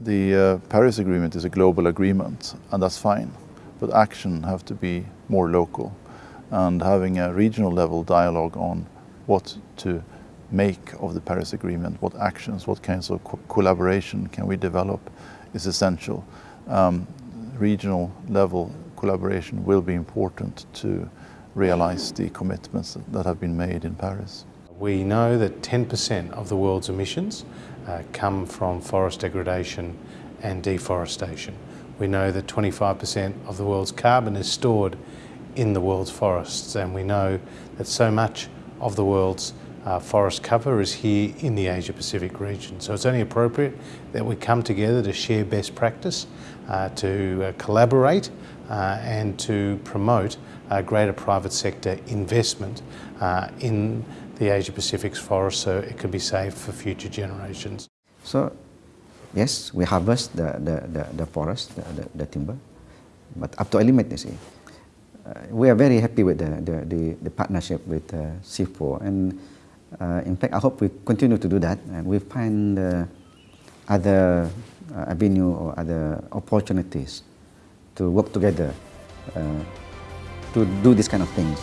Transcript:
the uh, Paris Agreement is a global agreement, and that's fine. But action have to be more local, and having a regional level dialogue on what to make of the Paris Agreement, what actions, what kinds of co collaboration can we develop is essential. Um, regional level collaboration will be important to realize the commitments that have been made in Paris. We know that 10% of the world's emissions uh, come from forest degradation and deforestation. We know that 25% of the world's carbon is stored in the world's forests and we know that so much of the world's uh, forest cover is here in the Asia Pacific region. So it's only appropriate that we come together to share best practice, uh, to uh, collaborate uh, and to promote greater private sector investment uh, in the Asia Pacific's forest so it can be saved for future generations. So yes, we harvest the, the, the, the forest, the, the, the, timber, but up to a limit, you see. Uh, we are very happy with the, the, the, the partnership with uh, CIFOR and uh, in fact I hope we continue to do that and we find uh, other uh, avenue or other opportunities to work together uh, to do this kind of things.